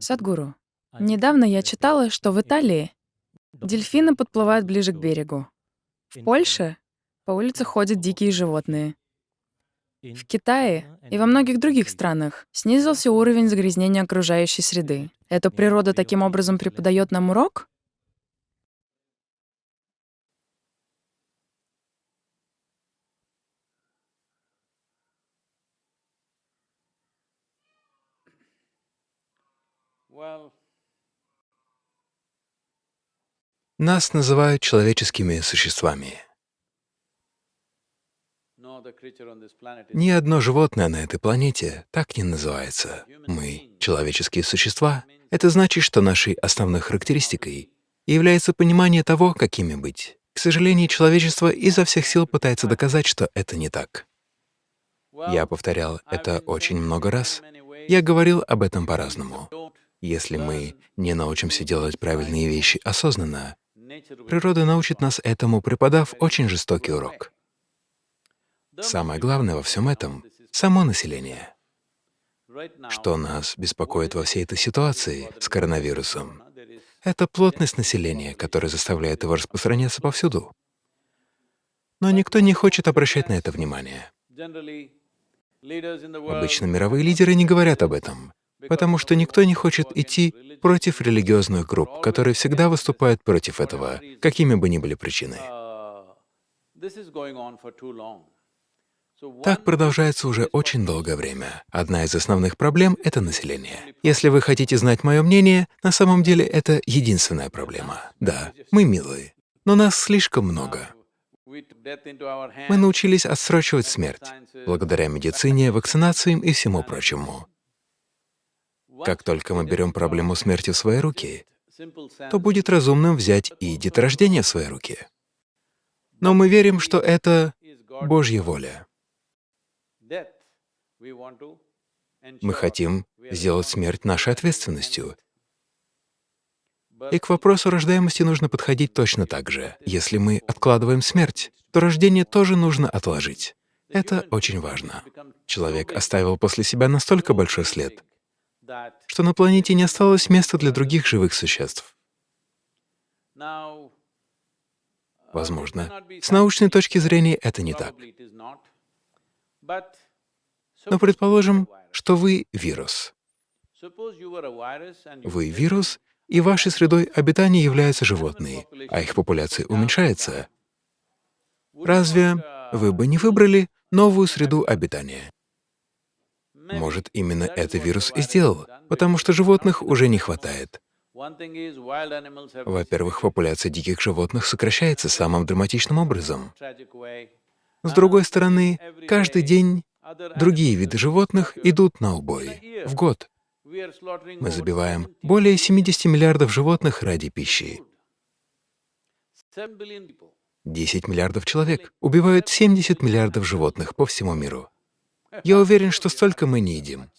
Садгуру, недавно я читала, что в Италии дельфины подплывают ближе к берегу. В Польше по улице ходят дикие животные. В Китае и во многих других странах снизился уровень загрязнения окружающей среды. Эта природа таким образом преподает нам урок? Нас называют человеческими существами. Ни одно животное на этой планете так не называется. Мы — человеческие существа. Это значит, что нашей основной характеристикой является понимание того, какими быть. К сожалению, человечество изо всех сил пытается доказать, что это не так. Я повторял это очень много раз. Я говорил об этом по-разному. Если мы не научимся делать правильные вещи осознанно, природа научит нас этому, преподав очень жестокий урок. Самое главное во всем этом — само население. Что нас беспокоит во всей этой ситуации с коронавирусом — это плотность населения, которая заставляет его распространяться повсюду. Но никто не хочет обращать на это внимание. Обычно мировые лидеры не говорят об этом, потому что никто не хочет идти против религиозных групп, которые всегда выступают против этого, какими бы ни были причины. Так продолжается уже очень долгое время. Одна из основных проблем — это население. Если вы хотите знать мое мнение, на самом деле это единственная проблема. Да, мы милые, но нас слишком много. Мы научились отсрочивать смерть благодаря медицине, вакцинациям и всему прочему. Как только мы берем проблему смерти в свои руки, то будет разумным взять и деторождение в свои руки. Но мы верим, что это Божья воля. Мы хотим сделать смерть нашей ответственностью. И к вопросу рождаемости нужно подходить точно так же. Если мы откладываем смерть, то рождение тоже нужно отложить. Это очень важно. Человек оставил после себя настолько большой след, что на планете не осталось места для других живых существ. Возможно, с научной точки зрения это не так. Но предположим, что вы — вирус. Вы — вирус, и вашей средой обитания являются животные, а их популяция уменьшается. Разве вы бы не выбрали новую среду обитания? Может, именно это вирус и сделал, потому что животных уже не хватает. Во-первых, популяция диких животных сокращается самым драматичным образом. С другой стороны, каждый день другие виды животных идут на убой в год. Мы забиваем более 70 миллиардов животных ради пищи. 10 миллиардов человек убивают 70 миллиардов животных по всему миру. Я уверен, что столько мы не едим.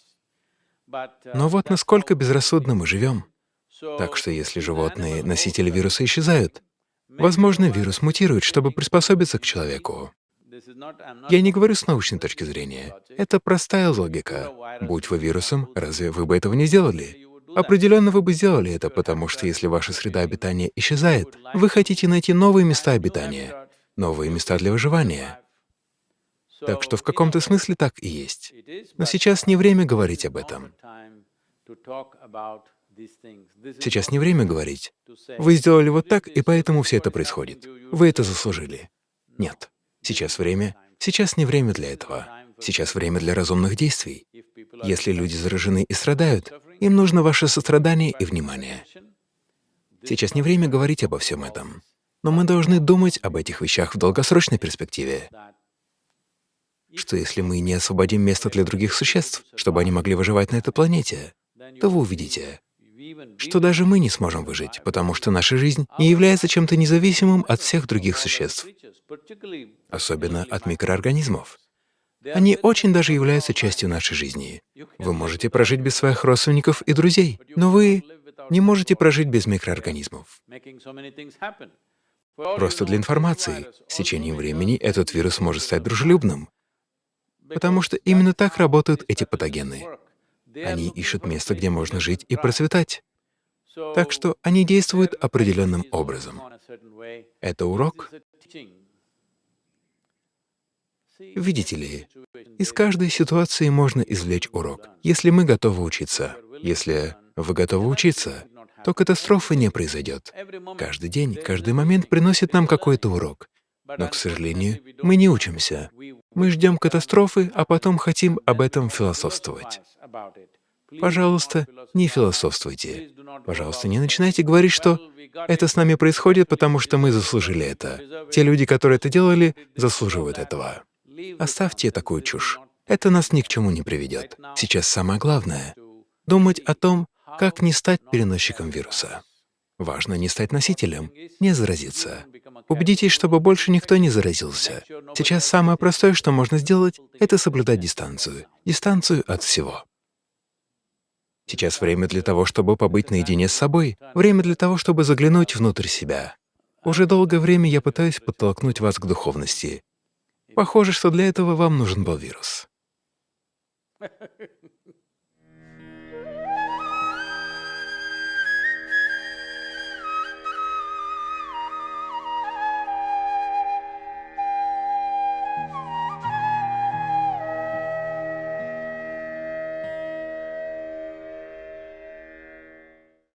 Но вот насколько безрассудно мы живем. Так что если животные, носители вируса, исчезают, возможно, вирус мутирует, чтобы приспособиться к человеку. Я не говорю с научной точки зрения. Это простая логика. Будь вы вирусом, разве вы бы этого не сделали? Определенно вы бы сделали это, потому что если ваша среда обитания исчезает, вы хотите найти новые места обитания, новые места для выживания. Так что в каком-то смысле так и есть. Но сейчас не время говорить об этом. Сейчас не время говорить. Вы сделали вот так, и поэтому все это происходит. Вы это заслужили. Нет. Сейчас время. Сейчас не время для этого. Сейчас время для разумных действий. Если люди заражены и страдают, им нужно ваше сострадание и внимание. Сейчас не время говорить обо всем этом. Но мы должны думать об этих вещах в долгосрочной перспективе что если мы не освободим место для других существ, чтобы они могли выживать на этой планете, то вы увидите, что даже мы не сможем выжить, потому что наша жизнь не является чем-то независимым от всех других существ, особенно от микроорганизмов. Они очень даже являются частью нашей жизни. Вы можете прожить без своих родственников и друзей, но вы не можете прожить без микроорганизмов. Просто для информации, с течением времени этот вирус может стать дружелюбным, потому что именно так работают эти патогены. Они ищут место, где можно жить и процветать. Так что они действуют определенным образом. Это урок. Видите ли, из каждой ситуации можно извлечь урок, если мы готовы учиться. Если вы готовы учиться, то катастрофы не произойдет. Каждый день, каждый момент приносит нам какой-то урок. Но, к сожалению, мы не учимся. Мы ждем катастрофы, а потом хотим об этом философствовать. Пожалуйста, не философствуйте. Пожалуйста, не начинайте говорить, что это с нами происходит, потому что мы заслужили это. Те люди, которые это делали, заслуживают этого. Оставьте такую чушь. Это нас ни к чему не приведет. Сейчас самое главное — думать о том, как не стать переносчиком вируса. Важно не стать носителем, не заразиться. Убедитесь, чтобы больше никто не заразился. Сейчас самое простое, что можно сделать, это соблюдать дистанцию. Дистанцию от всего. Сейчас время для того, чтобы побыть наедине с собой, время для того, чтобы заглянуть внутрь себя. Уже долгое время я пытаюсь подтолкнуть вас к духовности. Похоже, что для этого вам нужен был вирус.